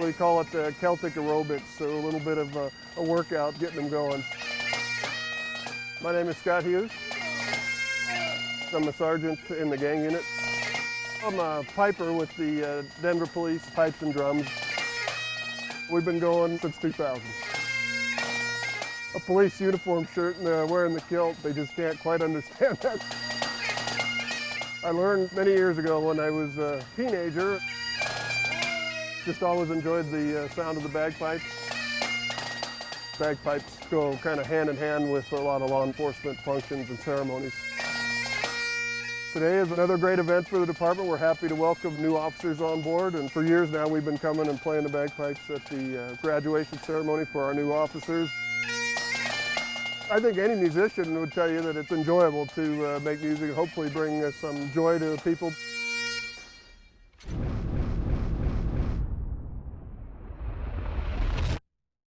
We call it uh, Celtic aerobics, so a little bit of a, a workout getting them going. My name is Scott Hughes. I'm a sergeant in the gang unit. I'm a piper with the uh, Denver Police Pipes and Drums. We've been going since 2000. A police uniform shirt and uh, wearing the kilt, they just can't quite understand that. I learned many years ago when I was a teenager. Just always enjoyed the uh, sound of the bagpipes. Bagpipes go kind of hand in hand with a lot of law enforcement functions and ceremonies. Today is another great event for the department. We're happy to welcome new officers on board and for years now we've been coming and playing the bagpipes at the uh, graduation ceremony for our new officers. I think any musician would tell you that it's enjoyable to uh, make music and hopefully bring uh, some joy to people.